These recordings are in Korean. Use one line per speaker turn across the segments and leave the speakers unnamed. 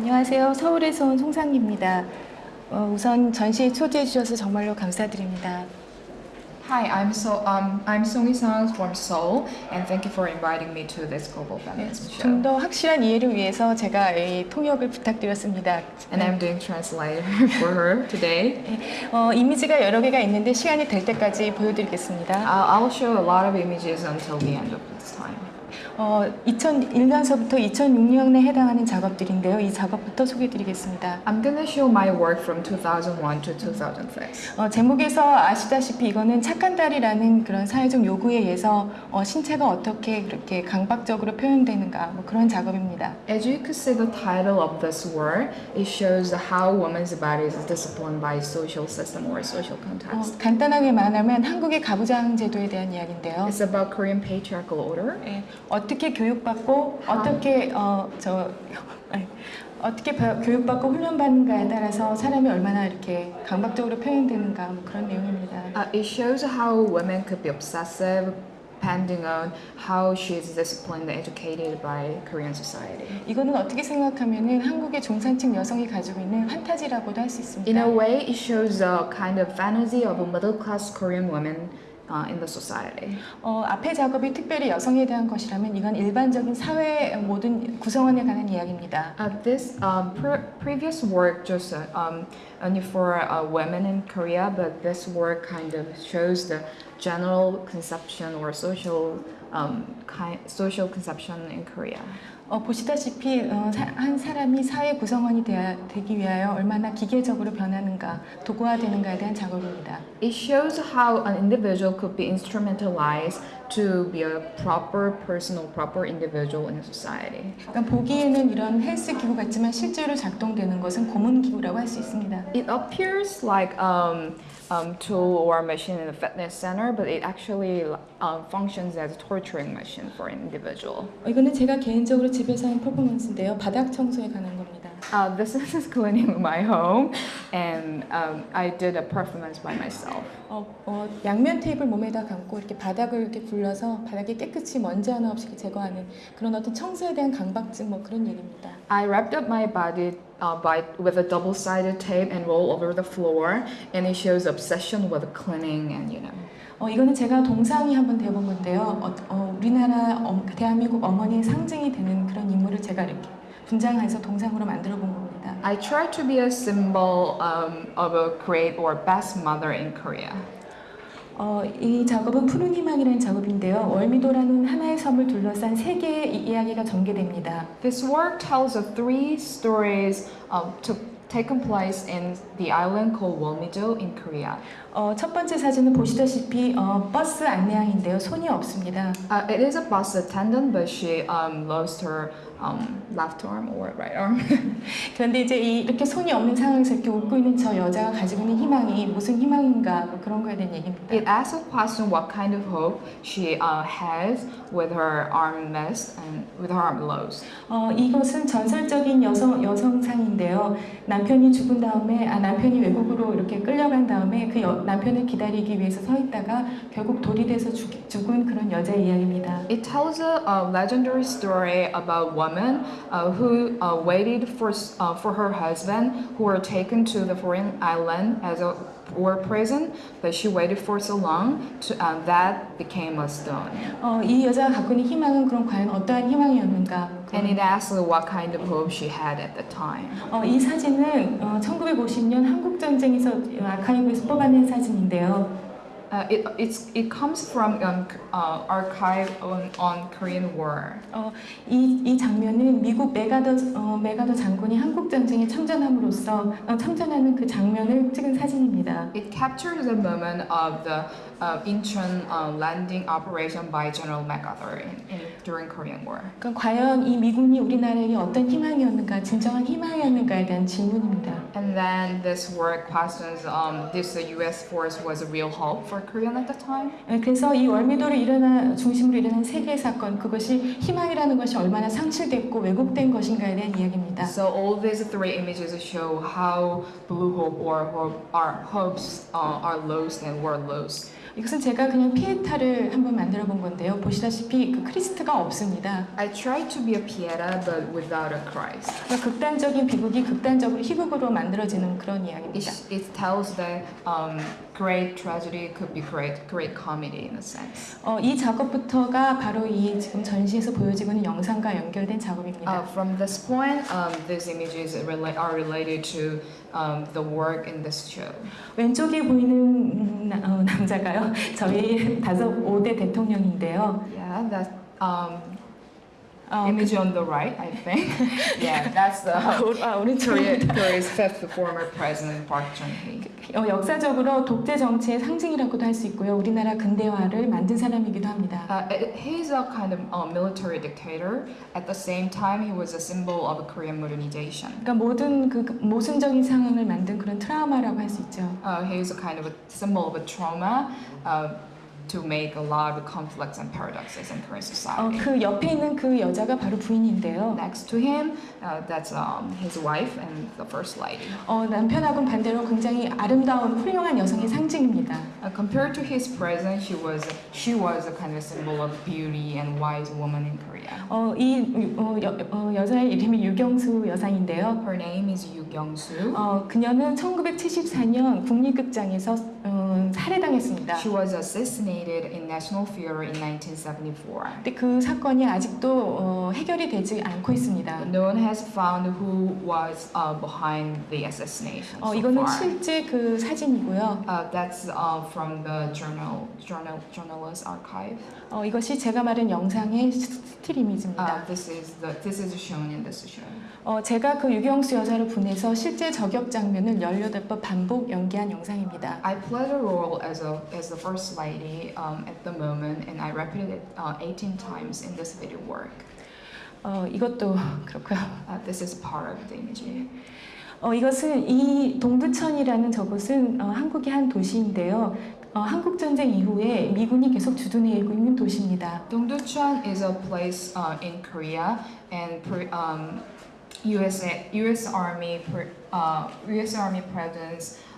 안녕하세요. 서울에서 온 송상입니다. 어, 우선 전시에 초대해 주셔서 정말로 감사드립니다.
Hi, I'm so um I'm Song Sang from Seoul, and thank you for inviting me to this global feminism show.
좀 더 확실한 이해를 위해서 제가 이 통역을 부탁드렸습니다.
And I'm doing translator for her today.
어, 이미지가 여러 개가 있는데 시간이 될 때까지 보여드리겠습니다.
I'll show a lot of images until the end of this time.
어, 2001년서부터 2006년에 해당하는 작업들인데요. 이 작업부터 소개해드리겠습니다.
I'm gonna show my work from 2001 to 2006.
어, 제목에서 아시다시피 이거는 착한 딸이라는 그런 사회적 요구에 의해서 어, 신체가 어떻게 그렇게 강박적으로 표현되는가 뭐 그런 작업입니다.
As you could see the title of this work, it shows how women's body is disciplined by social system or social
어,
context.
간단하게 말하면 한국의 가부장 제도에 대한 이야기인데요.
It's about Korean patriarchal order.
예, 어떻게 교육받고 어떻게 어 저 어떻게 바- 교육받고 훈련받는가에 따라서 사람이 얼마나 이렇게 강박적으로 표현되는가 뭐 그런 내용입니다.
Uh, it shows how women could be obsessive depending on how she is disciplined and educated by Korean society.
이거는 어떻게 생각하면은 한국의 중산층 여성이 가지고 있는 판타지라고도 할수
In
있습니다.
a way, it shows a kind of fantasy of a middle class Korean woman uh, in the society.
어, 앞에 작업이 특별히 여성에 대한 것이라면 이건 일반적인 사회 모든 구성원에 관한 이야기입니다.
Uh, this um, pre- previous work just uh, um, only for uh, women in Korea, but this work kind of shows the general conception or social um, kind social conception in Korea.
어, 보시다시피 어, 사- 한 사람이 사회 구성원이 되야, 되기 위하여 얼마나 기계적으로 변하는가, 도구화되는가에 대한 작업입니다.
It shows how an individual could be instrumentalized to be a proper person or proper individual in a society.
그러니까 보기에는 이런 헬스 기구 같지만 실제로 작동되는 것은 고문 기구라고 할 수 있습니다.
It appears like um, um, tool or machine in a fitness center, but it actually um, functions as a torturing machine for an individual.
어, 이거는 제가 개인적으로 집에서 한 퍼포먼스인데요. 바닥 청소에 관한 겁니다.
Uh, this is cleaning my home, and um, I did a performance by myself.
어, 어, 양면 테이프를 몸에다 감고 이렇게 바닥을 이렇게 굴려서 바닥에 깨끗이 먼지 하나 없이 제거하는 그런 어떤 청소에 대한 강박증 뭐 그런 얘기입니다.
I wrapped up my body uh, by with a double-sided tape and roll over the floor, and it shows obsession with cleaning and you know.
어, 이거는 제가 동상이 한번 되어본 건데요. 어, 어, 우리나라 어, 대한민국 어머니의 상징이 되는 그런 인물을 제가 이렇게 분장해서 동상으로 만들어 본 겁니다.
I try to be a symbol um, of a great or best mother in Korea.
어, 이 작업은 푸른 희망이라는 작업인데요. 월미도라는 하나의 섬을 둘러싼 세 개의 이- 이야기가 전개됩니다.
This work tells of three stories um, to taken place in the island called Walmido in Korea.
어, 첫 번째 사진은 보시다시피 어, 버스 안내양인데요. 손이 없습니다.
Uh, it is a bus attendant, but she um, lost her um, left arm or right arm.
그런데 이제 이- 이렇게 손이 없는 상황에서 이렇게 웃고 있는 저 여자가 가지고 있는 희망이 무슨 희망인가 뭐 그런 거에 대한 얘기입니다.
it asks a question what kind of hope she uh, has with her arm missed and with her arm lost.
어, 이것은 전설적인 여성 여성상인데요. 남 편이 죽은 다음에 아 남편이 외국으로 이렇게 끌려간 다음에 그 여- 남편을 기다리기 위해서 서 있다가 결국 돌이 돼서 죽, 죽은 그런 여자의 이야기입니다.
It tells a, a legendary story about woman uh, who uh, waited for uh, for her husband who were taken to the foreign island as a war prison, but she waited for so long to, uh, that became a stone.
어, 이 여자가 갖고 있는 희망은 그럼 과연 어떠한 희망이었는가?
And it asks what kind of hope she had at the time.
어, 이 사진은 어, 1950년 한국 전쟁에서 아카이브에서 뽑아낸 사진인데요.
Uh, it, it's, it comes from um, c- uh, archive on, on Korean War.
어, 이, 이 장면은 미국 메가더, 어, 메가더 장군이 한국 전쟁에 참전함으로써 어, 참전하는 그 장면을 찍은 사진입니다.
It captures the moment of the uh, Incheon uh, landing operation by General MacArthur in, in, during Korean War.
그러니까 과연 이 미군이 우리나라에게 어떤 희망이었는가, 진정한 희망이었는가에 대한 질문입니다.
And then this work questions um, this uh, U.S. force was a real hope for Korean at the time.
예, 그래서 이 월미도를 일어나 중심으로 일어난 세계 사건 그것이 희망이라는 것이 얼마나 상실됐고 왜곡된 것인가에 대한 이야기입니다.
So all these three images show how blue hope or hope, our hopes uh, are lost and were lost.
이것은 제가 그냥 피에타를 한번 만들어 본 건데요. 보시다시피 그 크리스트가 없습니다.
I tried to be a Pieta but without a Christ.
그러니까 극단적인 비극이 극단적으로 희극으로 만들어지는 그런 이야기입니다.
It, it tells that um, great tragedy could be great, great comedy in a sense.
어, 이 작업부터가 바로 이 지금 전시에서 보여지고 있는 영상과 연결된 작업입니다.
Uh, from this point, um, these images rela- are related to um, the work in this show.
왼쪽에 보이는 음, 나- 어, 남자가요. 저희 다섯 5대 대통령인데요.
Yeah, that um,
어,
image on the right, I think. yeah, that's the
그, 아,
Korea,
오른쪽에
Korea's fifth former president, Park Chung-hee.
어, 역사적으로 독재 정치의 상징이라고도 할 수 있고요. 우리나라 근대화를 만든 사람이기도 합니다.
Uh, he's a kind of uh, military dictator. At the same time, he was a symbol of Korean modernization.
그러니까 모든 그 모순적인 상황을 만든 그런 트라우마라고 할 수 있죠.
Uh, he is a kind of a symbol of a trauma uh, to make a lot of conflicts and paradoxes in Korean
어,
society.
그 옆에 있는 그 여자가 바로 부인인데요.
Next to him, uh, that's um, his wife and the first lady.
어, 남편하고는 반대로 굉장히 아름다운 훌륭한 여성의 상징입니다.
Uh, compared to his present, she was she was a kind of symbol of beauty and wise woman in Korea.
어, 이 어, 여, 어, 여자의 이름이 유경수 여상인데요.
Her name is Yu Kyung-soo.
어, 그녀는 1974년 국립극장에서 어, 살해당했습니다.
She was assassinated in National Theater in 1974.
근데 그 사건이 아직도 어, 해결이 되지 않고 있습니다.
No one has found who was uh, behind the assassination
어,
so
이거는
far.
실제 그 사진이고요.
Uh, that's uh, from the journal, journal journalist archive.
어, 이것이 제가 말한 영상의 스틸
Uh,
이미지입니다.
this is the this is shown in this show.
어, 제가 그 유경수 여사를 보내서 실제 저격 장면을 18번 반복 연기한 영상입니다.
I played a role as a as the first lady um, at the moment, and I repeated it uh, 18 times in this video work.
어, 이것도 그렇고요.
Uh, this is part of the image.
어, 이것은 이 동두천이라는 저곳은 어, 한국의 한 도시인데요. 어, 한국 전쟁 이후에 미군이 계속 주둔해고 있는 도시입니다.
Dongducheon is a place uh, in Korea, and um, U.S. U.S. Army uh, U.S. Army presence uh,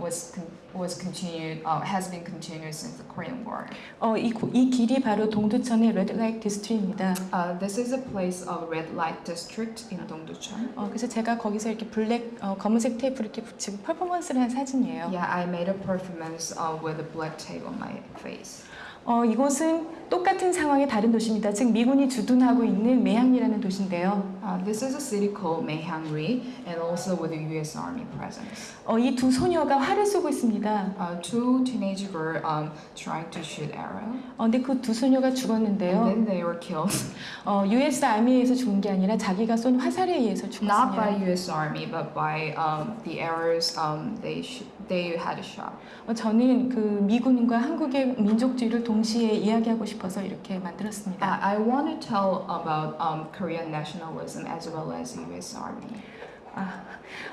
was con- was continued uh, has been continued since the Korean War.
어, 이, 고- 이 길이 바로 동두천의 레드라이트 디스트리입니다.
Uh, this is a place of red light district in Dongducheon.
어, 그래서 제가 거기서 이렇게 블랙 어, 검은색 테이프를 이렇게 붙이고 퍼포먼스를 한 사진이에요.
Yeah, I made a performance uh, with a black tape on my face.
어, 이곳은 똑같은 상황의 다른 도시입니다. 즉 미군이 주둔하고 있는 매향리라는 도시인데요.
Uh, this is a city called Maehangri, and also with the U.S. Army presence.
어, 이 두 소녀가 활을 쏘고 있습니다.
Uh, two teenage girls um, trying to shoot arrow,
어, 근데 그 두 소녀가
and
죽었는데요.
then they were killed.
어, US 의해서 죽은 게 아니라 자기가 쏜 화살에 의해서
Not by
죽었습니다.
U.S. Army, but by um, the arrows um, they they had shot.
어, 저는 그 미군과 한국의 민족주의를 동 시에 이야기하고 싶어서 이렇게 만들었습니다.
I, want to tell about um, Korean nationalism as well as U.S. Army.
아,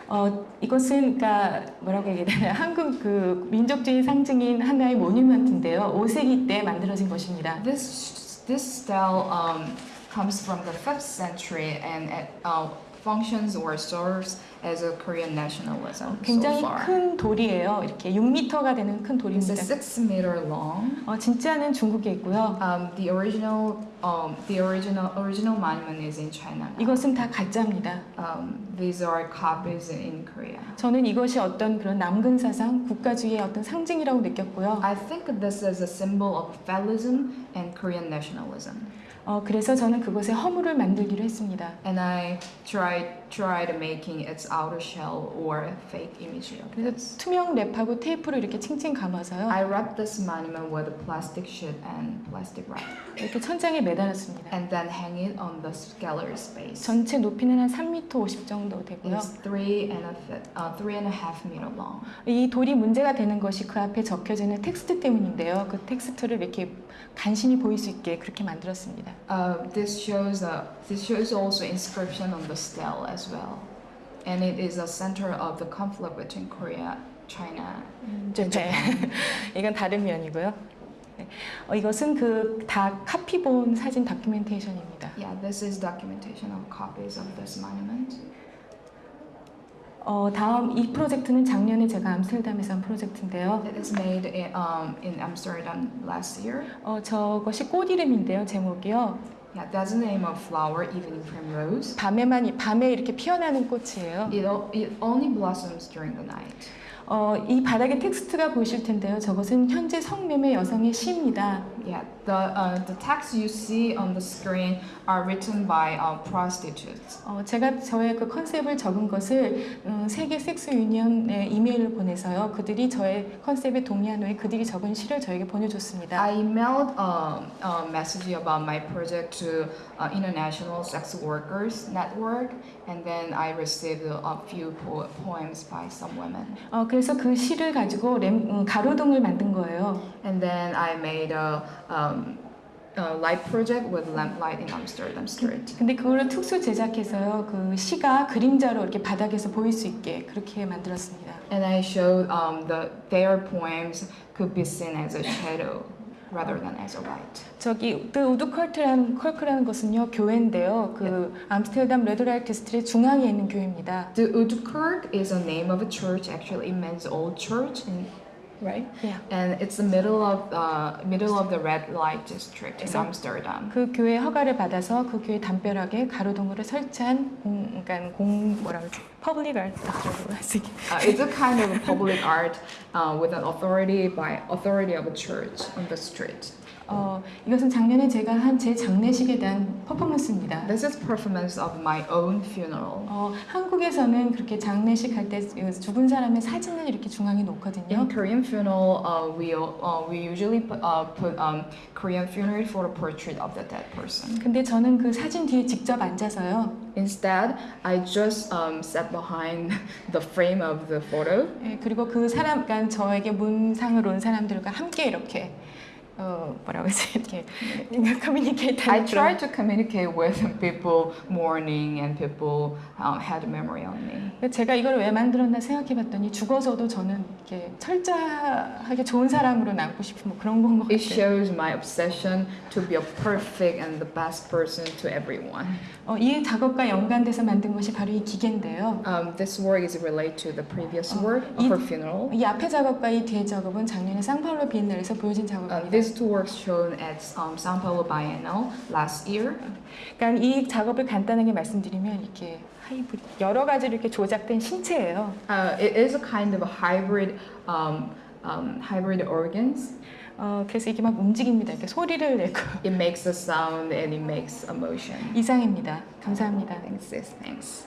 어, 이것은 그러니까 뭐라고 얘기해야 되나 한국 그 민족주의 상징인 하나의 모뉴먼트인데요. 5세기 때 만들어진 것입니다.
This this style um, comes from the fifth century and it, uh, functions or serves as a Korean nationalism so
굉장히
far.
큰 돌이에요. 이렇게 6m가 되는 큰
It's
돌입니다.
six meter long.
어, 진짜는 중국에 있고요.
Um, the original um, the original original monument is in China. now.
이것은 다 가짜입니다.
Um, these are copies in Korea.
저는 이것이 어떤 그런 남근 사상, 국가주의의 어떤 상징이라고 느꼈고요.
I think this is a symbol of federalism and Korean nationalism.
어, 그래서 저는 그것에 허물을 만들기로 했습니다.
And I tried tried making its outer shell or fake image of
그래서
this.
투명 랩하고 테이프로 이렇게 칭칭 감아서요.
I wrapped this monument with a plastic sheet and plastic wrap,
이렇게 천장에 매달았습니다.
and then hang it on the gallery space.
전체 높이는 한 3m 50 정도 되고요.
It's three and a uh, three and a half meter long.
이 돌이 문제가 되는 것이 그 앞에 적혀지는 텍스트 때문인데요. 그 텍스트를 이렇게 간신히 보일 수 있게 그렇게 만들었습니다.
Uh, this shows uh, this shows also inscription on the stele as well, and it is a center of the conflict between Korea, China,
네.
Japan.
이건 다른 면이고요. 네. 어, 이것은 그 다 카피 본 사진 다큐멘테이션입니다.
Yeah, this is documentation of copies of this monument.
어, 다음 이 프로젝트는 작년에 제가 암스테르담에서 한 프로젝트인데요.
It is made in, um, in Amsterdam last year.
어, 저것이 꽃 이름인데요. 제목이요.
Yeah, that's the name of flower, evening primrose.
밤에만 이- 밤에 이렇게 피어나는 꽃이에요.
It, it only blossoms during the night.
어, 이 바닥에 텍스트가 보이실 텐데요. 저것은 현재 성매매 여성의 시입니다.
Yeah, the uh, the texts you see on the screen are written by uh, prostitutes.
어, 제가 저의 그 컨셉을 적은 것을 음, 세계 섹스 유니언에 이메일을 보내서요. 그들이 저의 컨셉에 동의한 후에 그들이 적은 시를 저에게 보내줬습니다.
I emailed um, a message about my project to uh, International Sex Workers Network, and then I received a few po- poems by some women.
어, 그래서 그 시를 가지고 램, 음, 가로등을 만든 거예요.
And then I made a, um, a light project with lamplight in Amsterdam Street.
근데 그거를 특수 제작해서요. 그 시가 그림자로 이렇게 바닥에서 보일 수 있게 그렇게 만들었습니다.
And I showed um, the their poems could be seen as a shadow Rather than as a light.
저기 그 우드 컬트라는 컬크라는 것은요 교회인데요. 그 암스테르담 레드라이트 스트릿 중앙에 있는 교회입니다.
The Utkerk is a name of a church. Actually, it means old church, in, right?
Yeah.
And it's the middle of uh, middle of the red light district in
So-
Amsterdam.
그 교회 허가를 받아서 그 교회 담벼락에 가로등으로 설치한 공, 그러니까 공 뭐라 그러지? 퍼블릭 아트라고 할수 있게.
Uh, it's a kind of a public art uh, with an authority by authority of a church on the street.
어, 이것은 작년에 제가 한 제 장례식에 대한 퍼포먼스입니다.
This is performance of my own funeral.
어, 한국에서는 그렇게 장례식 할 때 죽은 사람의 사진을 이렇게 중앙에 놓거든요.
In Korean funeral, uh, we uh, we usually put, uh, put um, Korean funeral for a portrait of the dead person.
근데 저는 그 사진 뒤에 직접 앉아서요.
Instead, I just um, sat behind the frame of the photo,
예, 그리고 그 사람, 그러니까 저에게 문상을 온 사람들과 함께 이렇게 어, 뭐라고 해야지 이렇게 커뮤니케이트
I tried to communicate with people mourning and people um, had memory on me.
제가 이걸 왜 만들었나 생각해봤더니 죽어서도 저는 이렇게 철저하게 좋은 사람으로 남고 싶은 뭐 그런 건것
It
같아요.
shows my obsession to be a perfect and the best person to everyone.
어, 이 작업과 연관돼서 만든 것이 바로 이 기계인데요.
Um, this work is related to the previous
Oh,
work
it-
of her funeral.
이 앞에 작업과 이 뒤에 작업은 작년에 상파울로 비엔날에서 보여진
Uh,
작업입니다.
These two works shown at um, Sao Paulo Bienal last year.
그러니까 이 작업을 간단하게 말씀드리면 이렇게 하이브리 여러 가지로 이렇게 조작된 신체예요.
Uh, it is a kind of a hybrid, um, um, hybrid organs.
어, 그래서 이게 막 움직입니다. 이렇게 소리를 내고
It makes a sound and it makes emotion.
이상입니다. 감사합니다.
Thanks. Thanks.